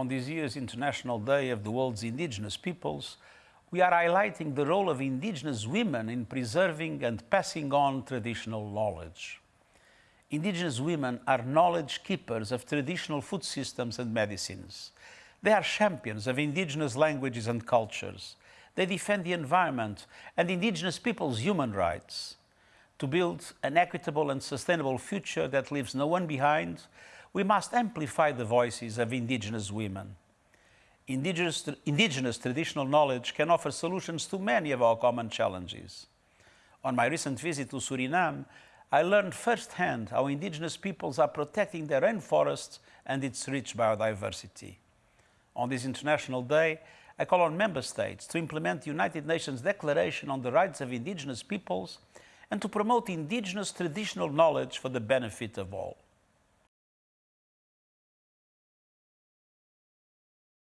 on this year's International Day of the World's Indigenous Peoples, we are highlighting the role of indigenous women in preserving and passing on traditional knowledge. Indigenous women are knowledge keepers of traditional food systems and medicines. They are champions of indigenous languages and cultures. They defend the environment and indigenous people's human rights. To build an equitable and sustainable future that leaves no one behind, we must amplify the voices of indigenous women. Indigenous, indigenous traditional knowledge can offer solutions to many of our common challenges. On my recent visit to Suriname, I learned firsthand how indigenous peoples are protecting their rainforests and its rich biodiversity. On this International Day, I call on member states to implement the United Nations Declaration on the Rights of Indigenous Peoples and to promote indigenous traditional knowledge for the benefit of all.